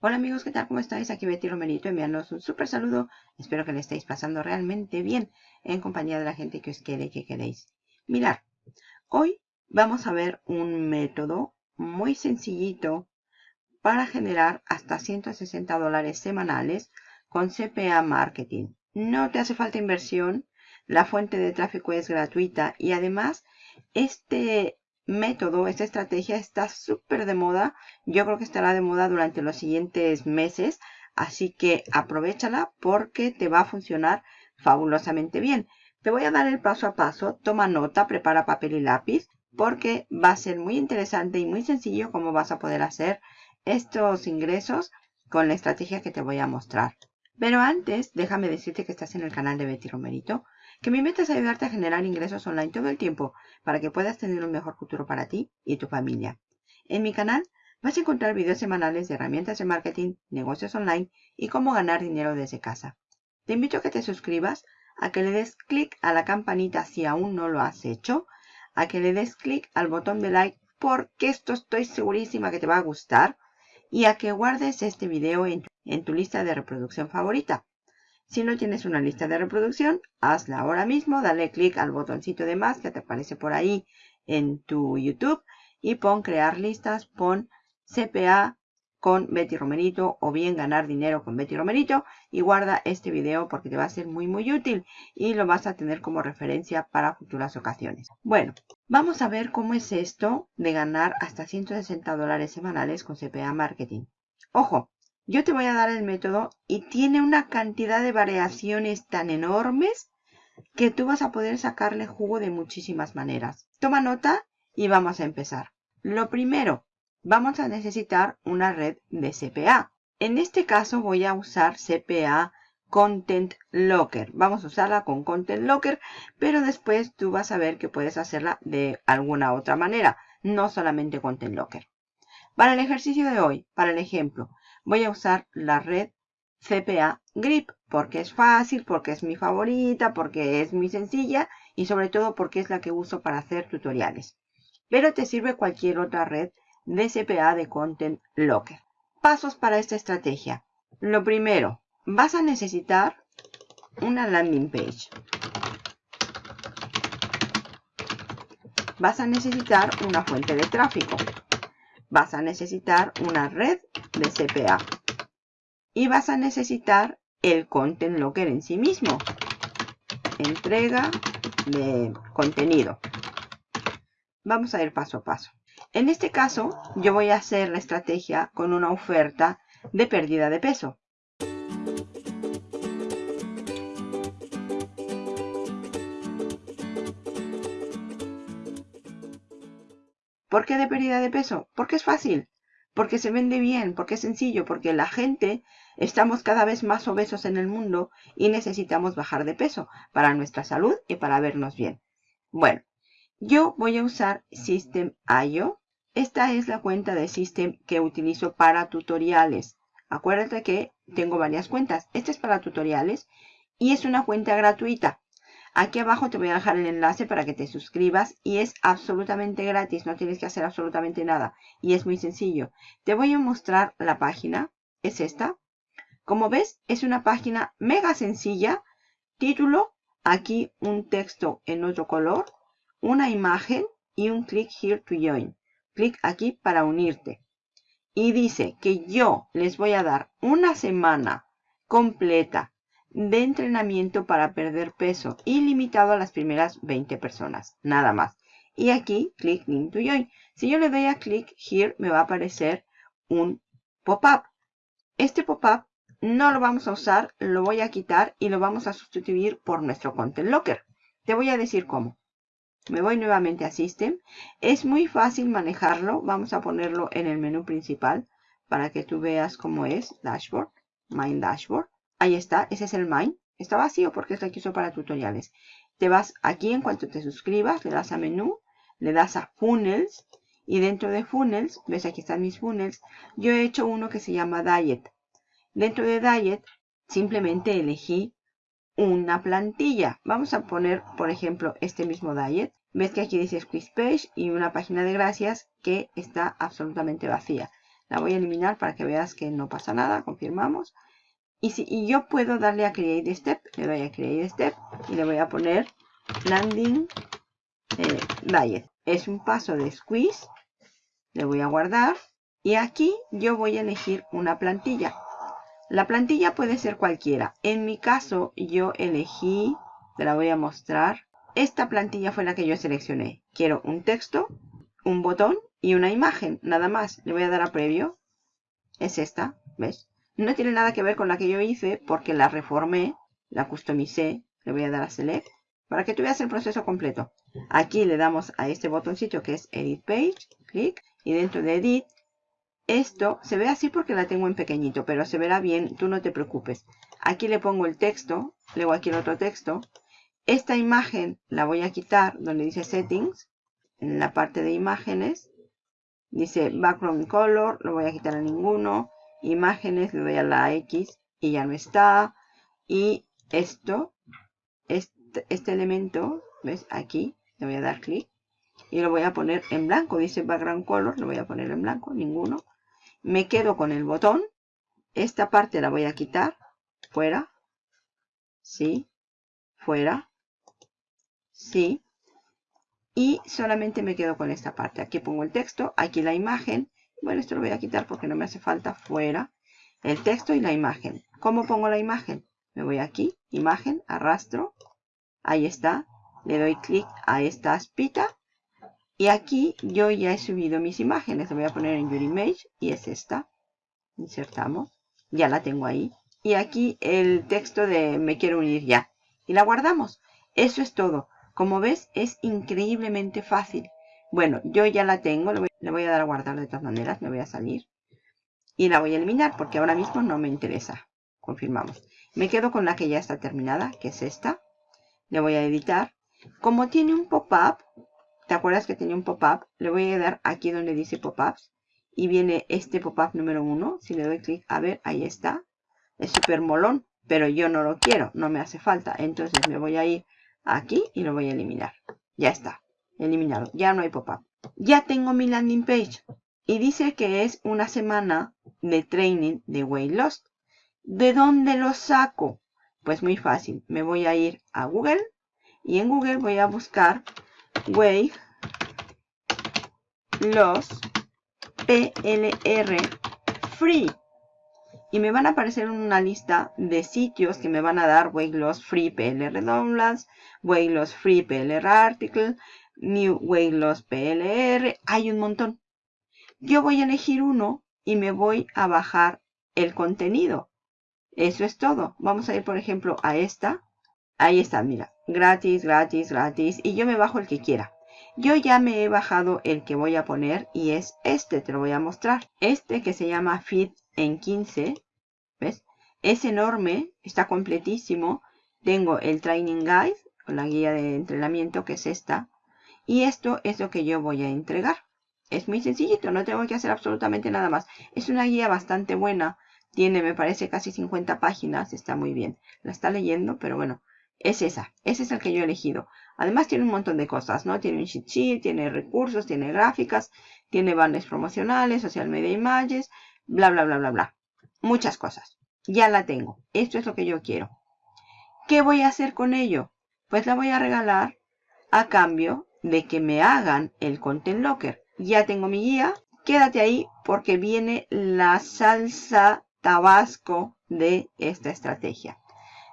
Hola amigos, ¿qué tal? ¿Cómo estáis? Aquí Betty Romerito enviándoos un súper saludo. Espero que le estéis pasando realmente bien en compañía de la gente que os quiere y que queréis. Mirad, hoy vamos a ver un método muy sencillito para generar hasta 160 dólares semanales con CPA Marketing. No te hace falta inversión, la fuente de tráfico es gratuita y además este método, esta estrategia está súper de moda. Yo creo que estará de moda durante los siguientes meses. Así que aprovechala porque te va a funcionar fabulosamente bien. Te voy a dar el paso a paso. Toma nota, prepara papel y lápiz porque va a ser muy interesante y muy sencillo cómo vas a poder hacer estos ingresos con la estrategia que te voy a mostrar. Pero antes, déjame decirte que estás en el canal de Betty Romerito que mi meta es ayudarte a generar ingresos online todo el tiempo para que puedas tener un mejor futuro para ti y tu familia. En mi canal vas a encontrar videos semanales de herramientas de marketing, negocios online y cómo ganar dinero desde casa. Te invito a que te suscribas, a que le des clic a la campanita si aún no lo has hecho, a que le des clic al botón de like porque esto estoy segurísima que te va a gustar y a que guardes este video en tu, en tu lista de reproducción favorita. Si no tienes una lista de reproducción, hazla ahora mismo, dale clic al botoncito de más que te aparece por ahí en tu YouTube y pon crear listas, pon CPA con Betty Romerito o bien ganar dinero con Betty Romerito y guarda este video porque te va a ser muy muy útil y lo vas a tener como referencia para futuras ocasiones. Bueno, vamos a ver cómo es esto de ganar hasta 160 dólares semanales con CPA Marketing. Ojo, yo te voy a dar el método y tiene una cantidad de variaciones tan enormes que tú vas a poder sacarle jugo de muchísimas maneras. Toma nota y vamos a empezar. Lo primero, vamos a necesitar una red de CPA. En este caso voy a usar CPA Content Locker. Vamos a usarla con Content Locker, pero después tú vas a ver que puedes hacerla de alguna otra manera, no solamente Content Locker. Para el ejercicio de hoy, para el ejemplo, voy a usar la red CPA Grip porque es fácil, porque es mi favorita, porque es muy sencilla y sobre todo porque es la que uso para hacer tutoriales. Pero te sirve cualquier otra red de CPA de Content Locker. Pasos para esta estrategia. Lo primero, vas a necesitar una landing page. Vas a necesitar una fuente de tráfico. Vas a necesitar una red de CPA. Y vas a necesitar el Content Locker en sí mismo. Entrega de contenido. Vamos a ir paso a paso. En este caso, yo voy a hacer la estrategia con una oferta de pérdida de peso. ¿Por qué de pérdida de peso? Porque es fácil porque se vende bien, porque es sencillo, porque la gente estamos cada vez más obesos en el mundo y necesitamos bajar de peso para nuestra salud y para vernos bien. Bueno, yo voy a usar System.io. Esta es la cuenta de System que utilizo para tutoriales. Acuérdate que tengo varias cuentas. Esta es para tutoriales y es una cuenta gratuita. Aquí abajo te voy a dejar el enlace para que te suscribas y es absolutamente gratis, no tienes que hacer absolutamente nada y es muy sencillo. Te voy a mostrar la página, es esta. Como ves, es una página mega sencilla, título, aquí un texto en otro color, una imagen y un click here to join. Clic aquí para unirte. Y dice que yo les voy a dar una semana completa de entrenamiento para perder peso ilimitado a las primeras 20 personas, nada más. Y aquí, click link to join. Si yo le doy a click here, me va a aparecer un pop-up. Este pop-up no lo vamos a usar, lo voy a quitar y lo vamos a sustituir por nuestro Content Locker. Te voy a decir cómo. Me voy nuevamente a System. Es muy fácil manejarlo. Vamos a ponerlo en el menú principal para que tú veas cómo es. Dashboard. My Dashboard. Ahí está, ese es el Mine. Está vacío porque es uso para tutoriales. Te vas aquí en cuanto te suscribas, le das a menú, le das a Funnels y dentro de Funnels, ves aquí están mis Funnels, yo he hecho uno que se llama Diet. Dentro de Diet simplemente elegí una plantilla. Vamos a poner, por ejemplo, este mismo Diet. Ves que aquí dice Squeeze Page y una página de gracias que está absolutamente vacía. La voy a eliminar para que veas que no pasa nada. Confirmamos. Y, si, yo puedo darle a Create Step. Le doy a Create Step y le voy a poner Landing eh, Diet. Es un paso de Squeeze. Le voy a guardar. Y aquí yo voy a elegir una plantilla. La plantilla puede ser cualquiera. En mi caso yo elegí, te la voy a mostrar. Esta plantilla fue la que yo seleccioné. Quiero un texto, un botón y una imagen, nada más. Le voy a dar a previo. Es esta, ¿ves? No tiene nada que ver con la que yo hice porque la reformé, la customicé. Le voy a dar a Select para que tú veas el proceso completo. Aquí le damos a este botoncito que es Edit Page, clic, y dentro de Edit, esto se ve así porque la tengo en pequeñito, pero se verá bien, tú no te preocupes. Aquí le pongo el texto, luego aquí el otro texto. Esta imagen la voy a quitar donde dice Settings, en la parte de imágenes. Dice Background Color, lo voy a quitar a ninguno. Imágenes, le doy a la X y ya no está. Y esto, este, este elemento, ¿ves? Aquí, le voy a dar clic. Y lo voy a poner en blanco, dice Background Color, lo voy a poner en blanco, ninguno. Me quedo con el botón. Esta parte la voy a quitar. Fuera. Sí. Fuera. Sí y solamente me quedo con esta parte. Aquí pongo el texto, aquí la imagen. Bueno, esto lo voy a quitar porque no me hace falta fuera. El texto y la imagen. ¿Cómo pongo la imagen? Me voy aquí, imagen, arrastro. Ahí está. Le doy clic a esta aspita. Y aquí yo ya he subido mis imágenes. Lo voy a poner en Your Image y es esta. Insertamos. Ya la tengo ahí. Y aquí el texto de me quiero unir ya. Y la guardamos. Eso es todo. Como ves, es increíblemente fácil. Bueno, yo ya la tengo, le voy, a dar a guardar de todas maneras, me voy a salir. Y la voy a eliminar porque ahora mismo no me interesa. Confirmamos. Me quedo con la que ya está terminada, que es esta. Le voy a editar. Como tiene un pop-up, ¿te acuerdas que tenía un pop-up? Le voy a dar aquí donde dice pop-ups. Y viene este pop-up número 1. Si le doy clic, a ver, ahí está. Es súper molón, pero yo no lo quiero, no me hace falta. Entonces me voy a ir aquí y lo voy a eliminar. Ya está, eliminado. Ya no hay pop-up. Ya tengo mi landing page y dice que es una semana de training de Weight Loss. ¿De dónde lo saco? Pues muy fácil. Me voy a ir a Google y en Google voy a buscar Weight Loss PLR Free y me van a aparecer una lista de sitios que me van a dar Weight Loss Free PLR Downloads, Weight Loss Free PLR Article, New Weight Loss PLR, hay un montón. Yo voy a elegir uno y me voy a bajar el contenido. Eso es todo. Vamos a ir, por ejemplo, a esta. Ahí está, mira. Gratis, gratis, gratis. Y yo me bajo el que quiera. Yo ya me he bajado el que voy a poner y es este, te lo voy a mostrar. Este que se llama Fit en 15, ¿ves? Es enorme, está completísimo. Tengo el Training Guide, la guía de entrenamiento, que es esta. Y esto es lo que yo voy a entregar. Es muy sencillito, no tengo que hacer absolutamente nada más. Es una guía bastante buena. Tiene, me parece, casi 50 páginas. Está muy bien. La está leyendo, pero bueno, es esa. Ese es el que yo he elegido. Además tiene un montón de cosas, ¿no? Tiene un cheat sheet, tiene recursos, tiene gráficas, tiene banners promocionales, social media images, bla, bla, bla, bla, bla. Muchas cosas. Ya la tengo. Esto es lo que yo quiero. ¿Qué voy a hacer con ello? Pues la voy a regalar a cambio de que me hagan el Content Locker. Ya tengo mi guía. Quédate ahí porque viene la salsa tabasco de esta estrategia.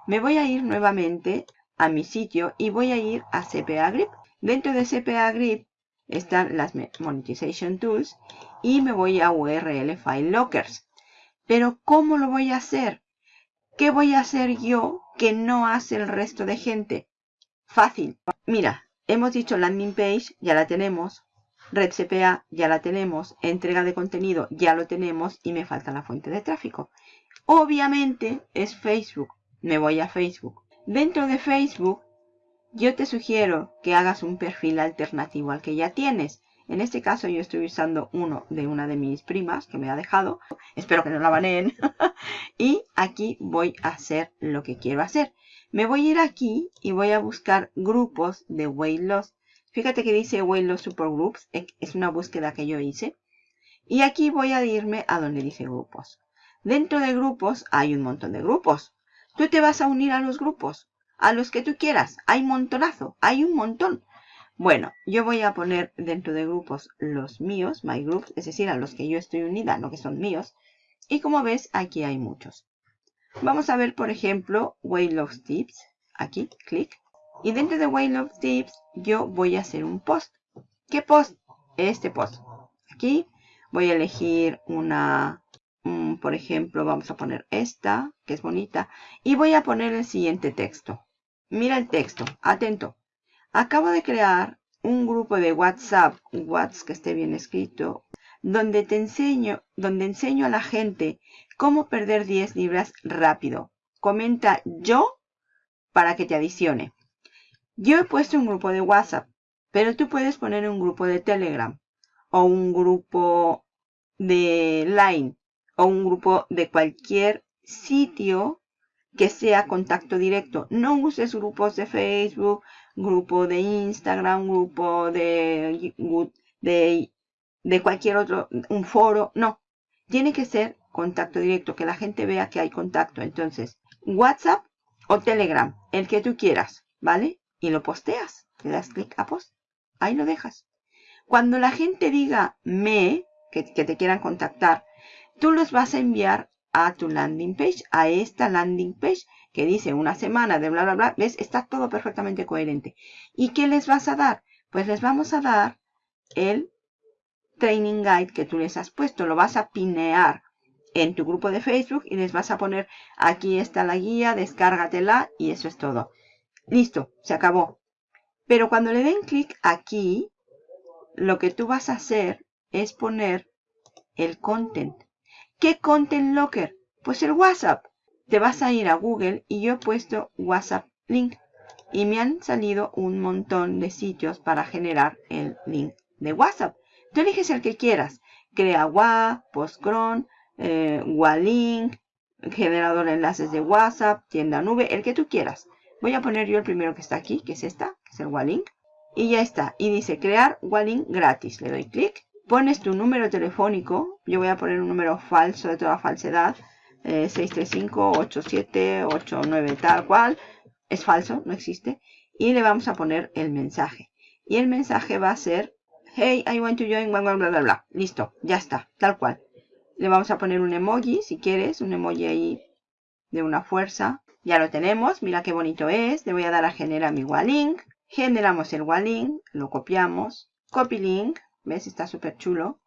Me voy a ir nuevamente a mi sitio y voy a ir a CPA Grip. Dentro de CPA Grip están las Monetization Tools y me voy a URL File Lockers. Pero ¿cómo lo voy a hacer? ¿Qué voy a hacer yo que no hace el resto de gente? Fácil. Mira, hemos dicho landing page, ya la tenemos. Red CPA, ya la tenemos. Entrega de contenido, ya lo tenemos. Y me falta la fuente de tráfico. Obviamente es Facebook. Me voy a Facebook. Dentro de Facebook yo te sugiero que hagas un perfil alternativo al que ya tienes. En este caso yo estoy usando uno de una de mis primas que me ha dejado. Espero que no la baneen. y aquí voy a hacer lo que quiero hacer. Me voy a ir aquí y voy a buscar grupos de weight loss. Fíjate que dice weight loss supergroups. Es una búsqueda que yo hice. Y aquí voy a irme a donde dice grupos. Dentro de grupos hay un montón de grupos. Tú te vas a unir a los grupos, a los que tú quieras. Hay montonazo, hay un montón. Bueno, yo voy a poner dentro de grupos los míos, my groups, es decir, a los que yo estoy unida, no que son míos. Y como ves, aquí hay muchos. Vamos a ver, por ejemplo, of Tips. Aquí, clic. Y dentro de of Tips, yo voy a hacer un post. ¿Qué post? Este post. Aquí voy a elegir una, por ejemplo, vamos a poner esta, que es bonita. Y voy a poner el siguiente texto. Mira el texto, atento. Acabo de crear un grupo de WhatsApp, WhatsApp que esté bien escrito, donde te enseño, donde enseño a la gente cómo perder 10 libras rápido. Comenta yo para que te adicione. Yo he puesto un grupo de WhatsApp, pero tú puedes poner un grupo de Telegram o un grupo de Line o un grupo de cualquier sitio que sea contacto directo. No uses grupos de Facebook, grupo de Instagram, grupo de, de, de cualquier otro, un foro. No, tiene que ser contacto directo, que la gente vea que hay contacto. Entonces, WhatsApp o Telegram, el que tú quieras, ¿vale? Y lo posteas, le das clic a post, ahí lo dejas. Cuando la gente diga me, que, que te quieran contactar, tú los vas a enviar a tu landing page, a esta landing page que dice una semana de bla, bla, bla. ¿Ves? Está todo perfectamente coherente. ¿Y qué les vas a dar? Pues les vamos a dar el training guide que tú les has puesto. Lo vas a pinear en tu grupo de Facebook y les vas a poner aquí está la guía, descárgatela y eso es todo. Listo, se acabó. Pero cuando le den clic aquí, lo que tú vas a hacer es poner el content. ¿Qué content locker? Pues el WhatsApp. Te vas a ir a Google y yo he puesto WhatsApp link. Y me han salido un montón de sitios para generar el link de WhatsApp. Tú eliges el que quieras. Crea WA, Postcron, eh, generador de enlaces de WhatsApp, tienda nube, el que tú quieras. Voy a poner yo el primero que está aquí, que es esta, que es el Walink. Y ya está. Y dice crear Walink gratis. Le doy clic pones tu número telefónico. Yo voy a poner un número falso de toda falsedad. 635-8789 eh, tal cual. Es falso, no existe. Y le vamos a poner el mensaje. Y el mensaje va a ser, hey, I want to join, bla, bla, bla, bla. Listo, ya está, tal cual. Le vamos a poner un emoji, si quieres, un emoji ahí de una fuerza. Ya lo tenemos, mira qué bonito es. Le voy a dar a generar mi Walink. Generamos el Walink, lo copiamos. Copy link, ¿Ves? Está súper chulo.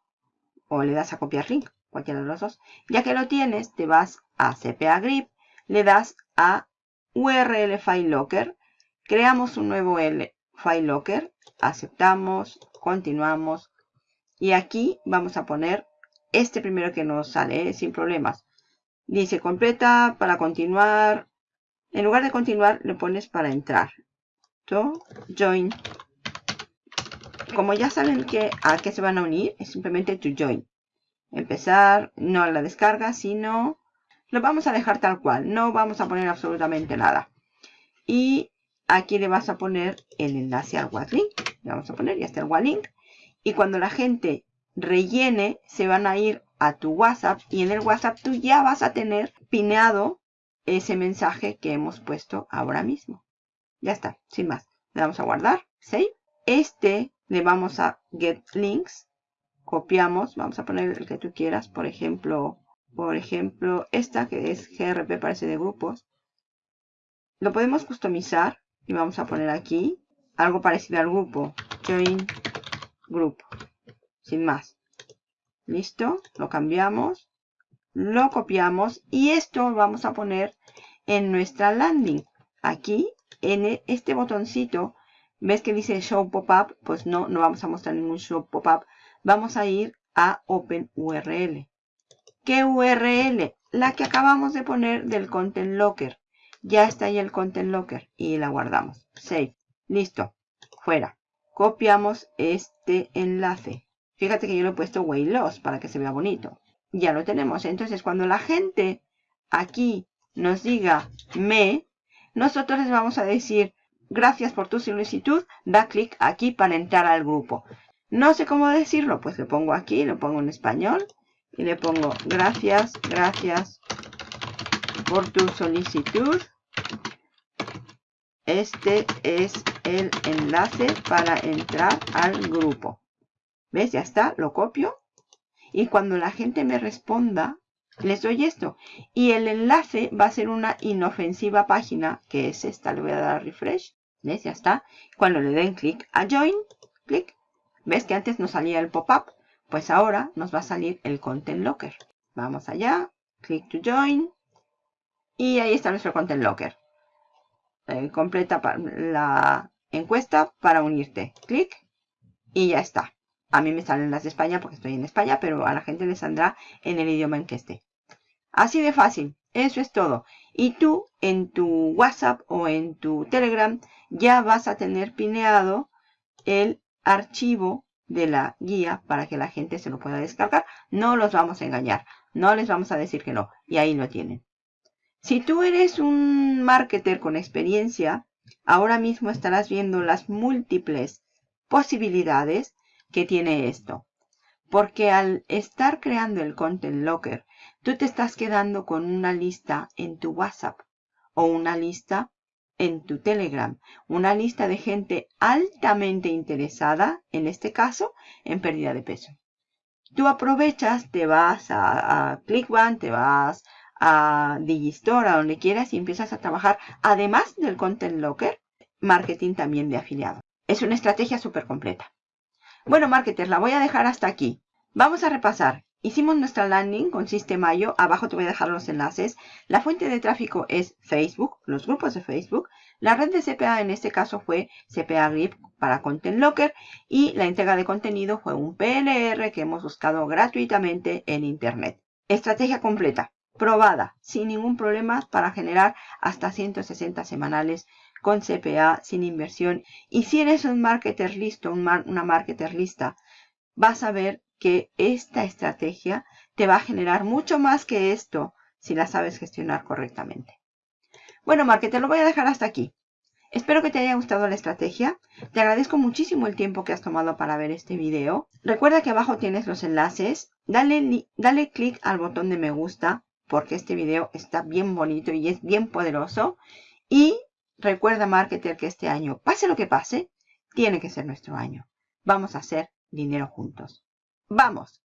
O le das a copiar link, cualquiera de los dos. Ya que lo tienes, te vas a CPA Grip, le das a URL File Locker, creamos un nuevo L File Locker, aceptamos, continuamos. Y aquí vamos a poner este primero que nos sale, ¿eh? sin problemas. Dice completa para continuar. En lugar de continuar, le pones para entrar. join como ya saben que a qué se van a unir, es simplemente to join. Empezar, no la descarga, sino lo vamos a dejar tal cual. No vamos a poner absolutamente nada. Y aquí le vas a poner el enlace al WhatsApp. Le vamos a poner, ya está el WhatsApp. Y cuando la gente rellene, se van a ir a tu WhatsApp. Y en el WhatsApp tú ya vas a tener pineado ese mensaje que hemos puesto ahora mismo. Ya está, sin más. Le damos a guardar, save. Este le vamos a get links, copiamos, vamos a poner el que tú quieras, por ejemplo, por ejemplo, esta que es GRP parece de grupos. Lo podemos customizar y vamos a poner aquí algo parecido al grupo, join group, sin más. Listo, lo cambiamos, lo copiamos y esto vamos a poner en nuestra landing. Aquí, en este botoncito, ¿Ves que dice Show Pop-up? Pues no, no vamos a mostrar ningún Show Pop-up. Vamos a ir a Open URL. ¿Qué URL? La que acabamos de poner del Content Locker. Ya está ahí el Content Locker y la guardamos. Save. Listo. Fuera. Copiamos este enlace. Fíjate que yo lo he puesto Way Loss para que se vea bonito. Ya lo tenemos. Entonces, cuando la gente aquí nos diga me, nosotros les vamos a decir Gracias por tu solicitud. Da clic aquí para entrar al grupo. No sé cómo decirlo, pues le pongo aquí, lo pongo en español y le pongo gracias, gracias por tu solicitud. Este es el enlace para entrar al grupo. ¿Ves? Ya está, lo copio. Y cuando la gente me responda, les doy esto. Y el enlace va a ser una inofensiva página, que es esta. Le voy a dar refresh. ¿Ves? Ya está. Cuando le den clic a join, clic. ¿Ves que antes nos salía el pop-up? Pues ahora nos va a salir el Content Locker. Vamos allá. Click to join. Y ahí está nuestro Content Locker. Eh, completa la encuesta para unirte. Clic. Y ya está. A mí me salen las de España porque estoy en España, pero a la gente le saldrá en el idioma en que esté. Así de fácil. Eso es todo. Y tú en tu WhatsApp o en tu Telegram ya vas a tener pineado el archivo de la guía para que la gente se lo pueda descargar. No los vamos a engañar. No les vamos a decir que no. Y ahí lo tienen. Si tú eres un marketer con experiencia, ahora mismo estarás viendo las múltiples posibilidades que tiene esto. Porque al estar creando el Content Locker tú te estás quedando con una lista en tu WhatsApp o una lista en tu Telegram, una lista de gente altamente interesada, en este caso, en pérdida de peso. Tú aprovechas, te vas a, a ClickBank, te vas a Digistore, a donde quieras y empiezas a trabajar, además del Content Locker, marketing también de afiliado. Es una estrategia súper completa. Bueno, marketers, la voy a dejar hasta aquí. Vamos a repasar. Hicimos nuestra landing con Sistemayo. Abajo te voy a dejar los enlaces. La fuente de tráfico es Facebook, los grupos de Facebook. La red de CPA en este caso fue CPA Grip para Content Locker. Y la entrega de contenido fue un PLR que hemos buscado gratuitamente en Internet. Estrategia completa, probada, sin ningún problema para generar hasta 160 semanales con CPA sin inversión. Y si eres un marketer listo, una marketer lista, vas a ver que esta estrategia te va a generar mucho más que esto si la sabes gestionar correctamente. Bueno, Marque, te lo voy a dejar hasta aquí. Espero que te haya gustado la estrategia. Te agradezco muchísimo el tiempo que has tomado para ver este video. Recuerda que abajo tienes los enlaces. Dale, dale clic al botón de me gusta porque este video está bien bonito y es bien poderoso. Y recuerda, marketer, que este año, pase lo que pase, tiene que ser nuestro año. Vamos a hacer dinero juntos. ¡Vamos!